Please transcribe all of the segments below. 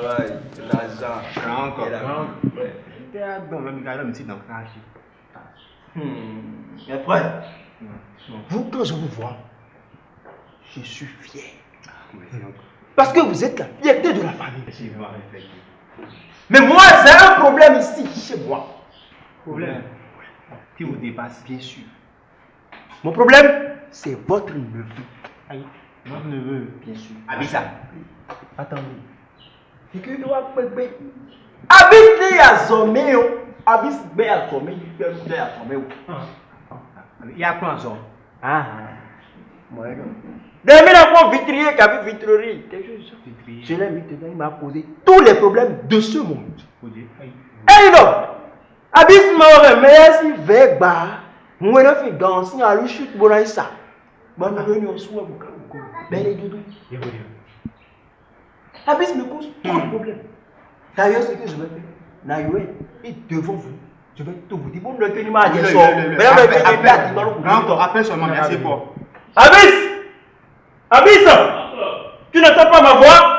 travail, l'argent. Grand encore. et la. T'es à dans le mais c'est dans le. Hmm. Mais frère, Vous, quand je vous vois, je suis fier. C'est encore. Parce que vous êtes la fierté de la famille. Mais moi, j'ai un problème ici, chez moi. Problème? Qui vous dépasse, bien sûr. Mon problème, c'est votre neveu. Aïe, notre neveu. Bien sûr. Abissa. Attendez. C'est que doit pepe. Habite les à sommer, habite bien à sommer, bien à sommer. Il y a quoi en zone Ah, moi, non. Dès la fois vitrier, qui a vu vitrerie. Je l'ai mis dedans, il m'a posé tous les problèmes de ce monde. Eh non mort, mais si moi, je fais danser à bon, ça. Bon, nous venons au soir, vous doudous. Il faut Habis me cause trop de problèmes. D'ailleurs, ce que je vais faire, Naïwe, et devant vous, je vais tout vous dire. Bon, le tenir à dire ça. Encore, appelle seulement, merci pour. Habis Habis Tu n'entends pas ma voix?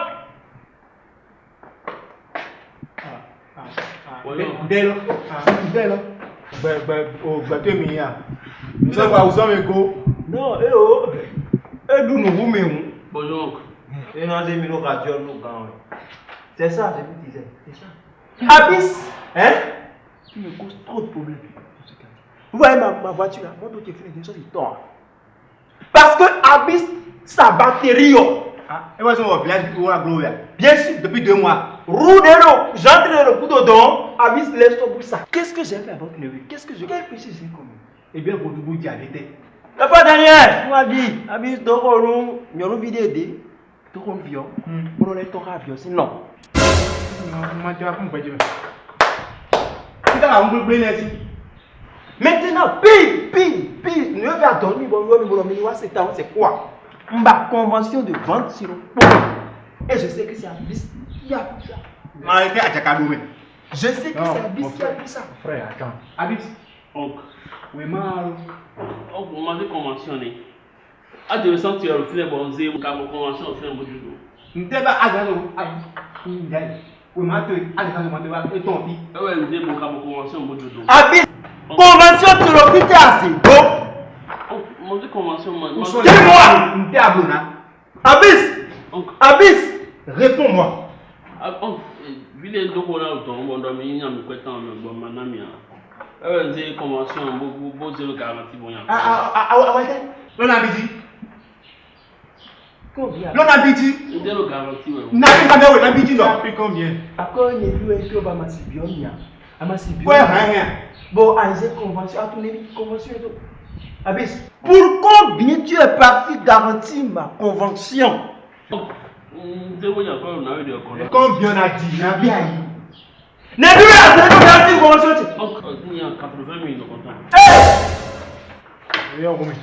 Ben, ben, au bateau mia. Nous sommes à Ousame Go. Non, eh oh. Eh, nous nous vous mettons. bonjour oncle. Et nous avons mis nos radios, nos gants. C'est ça, je vous disais. C'est ça. Habis Hein? Tu me causes trop de problèmes. Vous voyez ma, ma voiture là, mon dossier fait des choses, il tombe. Parce que Abyss, sa batterie, oh, Ah, et moi, je suis au village on a Gloria. bien sûr, Depuis deux mois. roue de l'eau, j'entre dans le coup dedans, Abyss laisse ton bout ça. Qu'est-ce que j'ai fait votre neveu Qu'est-ce que je. Quel péché j'ai commis Eh bien, votre bout dit arrêtez. La fois dernière, tu m'as dit, Abyss, donc on nous avons vidéo donc on viol, on a un. Maintenant, pile, ne va dormir, bon, bon, bon, bon, c'est c'est quoi? Ma convention de vente sur le pont. Et je sais que c'est Abyss qui a pris ça. Arrêtez à Tchakadoumé. Je sais que c'est qui a frère. pris ça. Frère, attends. Abis. Oncle, Oui, mal. oncle, on m'a conventionné. Adolescent, tu as refusé bon zé, mon convention, on fait un bout du dos. N'était pas agréable. Oui, ma. Eh ouais, zé, mon convention, du dos. Abyss, convention. Abyss, Oncle, Abyss, réponds-moi. vile ndoko na do mi tan a. Convention, bo bo bo zéro garantie bon ya. Ah, ah, ah, ah, ah, ah, L'on habite. Combien L'on habite. Zéro garantie ouais. N'a pas de habite, non. Puis combien Encore une fois, il faut ma sibionia. Ma sibionia. Ouais, rien. Bon, Isaac, convention, à ton avis, convention et tout. Abyss, pour combien tu es parti garantir ma convention Oncle, zéro ya ko na we de ko. Combien on a dit N'a bien. N'est plus à cette garantie convention. Oncle, il y a 80 000 de content. Et on remet.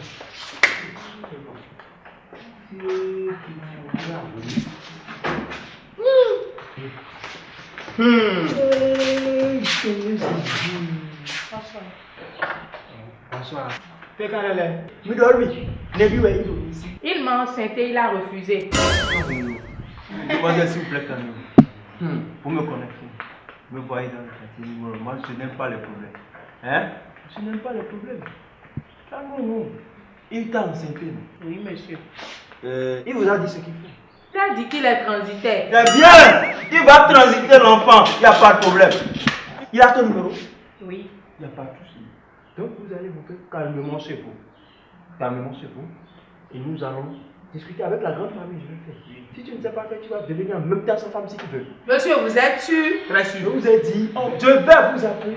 Il m'a enceinté, il a refusé. Demoiselle, s'il vous plaît, calmez-vous. Vous me connaissez. Vous me voyez dans le quartier numéro. Moi, je n'aime pas les problèmes. Hein? Je n'aime pas les problèmes. Il t'a enceinté, Oui, monsieur. Euh, Il vous a dit ce qu'il faut. Tu as dit qu'il est transitaire. Très bien. Il va transiter l'enfant. Il n'y a pas de problème. Il a ton numéro Oui. Il n'y a pas de souci. Donc vous allez vous faire calmement chez vous. Calmement chez vous. Et nous allons discuter avec la grande famille. Je vais faire. Si tu ne sais pas faire, tu vas devenir en même temps sa femme si tu veux. Monsieur, vous êtes sûr? Très sûr. Je vous ai dit, je vais vous appeler.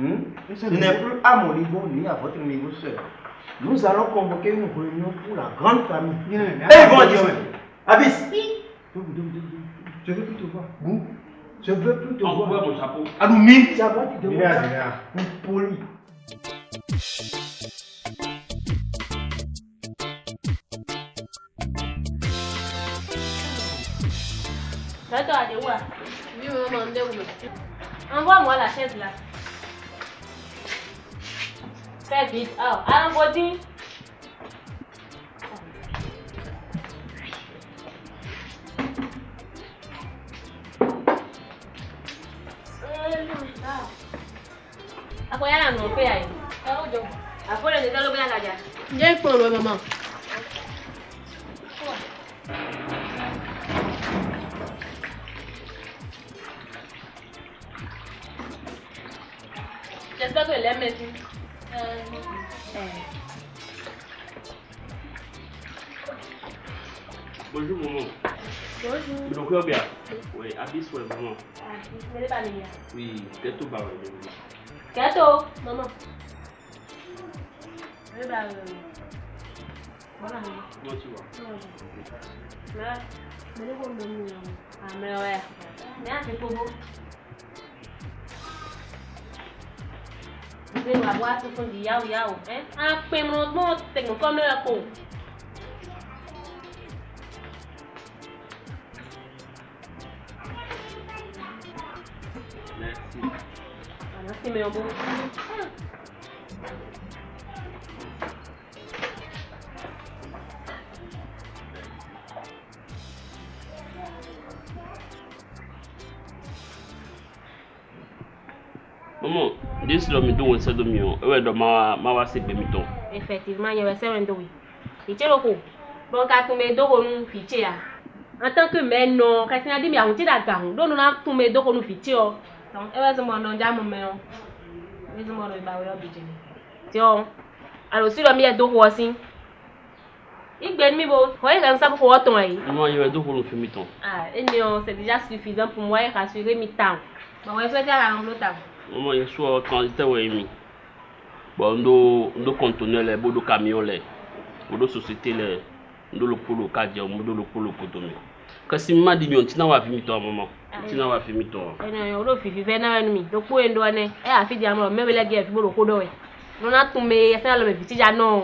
Hmm? Ce n'est plus à mon niveau ni à votre niveau seul. Nous allons convoquer une réunion pour la grande famille. Et ils vont dire Abis, je veux plus te voir. Vous, Je veux plus te Envoie voir. mon chapeau. À moi qui te vois. poli. Attends, allez, où là Oui, maman, on est où Envoie-moi la chaise là. Check it out. Àwọn body. Apoyar a mí, espera ahí. Hago yo. Afuera, yo lo. Ya es por mamá. Ya está con el Bonjour, maman. Bonjour. Donc, bien? Oui, habille sur le maman. Ah, je ne pas venir. Oui, tout bas. oui. Gâteau, maman. Oui, bah, euh... Voilà, maman. Comment tu vois Mais, mais le bon de nous, Ah, mais ouais. Mais c'est trop beau. Vous allez voir ce qu'on dit, yao yao. Hein? Ah, puis mon bon, c'est comme le pot. Merci. Ah, merci, mais bon. Maman, dis le mi don se do mi o. Ewe do ma ma wa se be mi ton. Effectivement, il y avait ça un oui. Fiché le coup. Bon, quand tu mets deux nous fiché à. En tant que mère, non, quand tu as dit, mais on t'a dit, donc nous avons tous mes deux nous fiché. Donc, elle va se demander, on a mon mère. Elle va se demander, bah, oui, budget. Tiens, alors si le mien est deux aussi. Il gagne mi beau. Voyez comme ça pour pouvoir ton aïe. Maman, il y a deux roues fait mi ton. Ah, et non, c'est déjà suffisant pour moi et rassurer mi temps. Bon, ouais, c'est à l'angle temps. mo ye so transiteur ye mi. Bon ndo ndo conteneur le bo do camion le bo do société le ndo lokolo ka jẹ mo do lokolo koto mi. Kasi ma di mi o ntina wa fi mi to amama ntina wa fi mi to. ẹnìyàn o ló fi fífẹ́ náà nu mi lóko yẹn dọ́ ẹ ẹ àfi di àmọ́ mẹ́wẹ́lẹ́ gẹ̀ fi gbọ́dọ̀ kó dọ̀ ẹ̀ lọ́nà tún mi ẹsẹ̀ lọ́mọ ìfìtìjà náà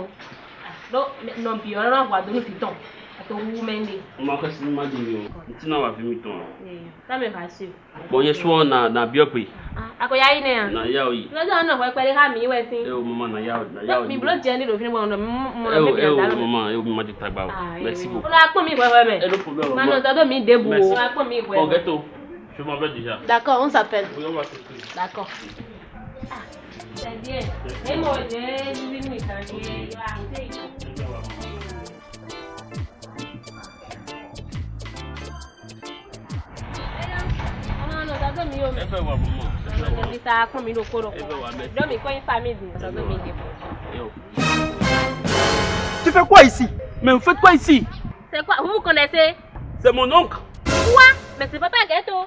nọ̀ bí ọ̀rọ̀ náà wà dúró fi tán. Àti owó mẹ́ndé Maman, kasi mma di mi on, tina wa fi mi ton. sámi fà sí Bon, il soit na na biope. akọ̀yà yìí nìyà Na ya oyi. lọ́jọ́ náà wọ́n pẹ́lẹ́ ká mi wẹ̀ sí Eh o maman na ya na ya oyi. mi bolo jẹ́ nílò fún mi mọ̀ mọ̀ Eh o mọ̀ eh o mọ̀ mọ̀ maman, eh o maman di tagba o. Merci ó beaucoup. lọ́ apọ̀ mi ìwẹ̀wẹ̀ mẹ́ Eh no problème. máa nọ maman. sọ́dọ̀ mi débù o Merci. ó apọ̀ mi Bon, ìwẹ̀wẹ̀ ghetto. Je m'en vais déjà. D'accord, on s'appelle. Oui, on va se trouver. d'accord. c'est bien ẹ mọ̀ jẹ́ nínú ìtàn yẹn yọ àǹtẹ̀ mi yóò mi. Eh ben wa maman. Eh ben wa. Ọ̀nà ta kún mi ló kóró Eh ben wa merci. Lọ́mi kọ́ yín famille sọ́dọ̀ mi dìbò. Eh o. Tu fais quoi ici Mais vous faites quoi ici C'est quoi Vous vous connaissez C'est mon oncle. Quoi Mais c'est papa Ghetto.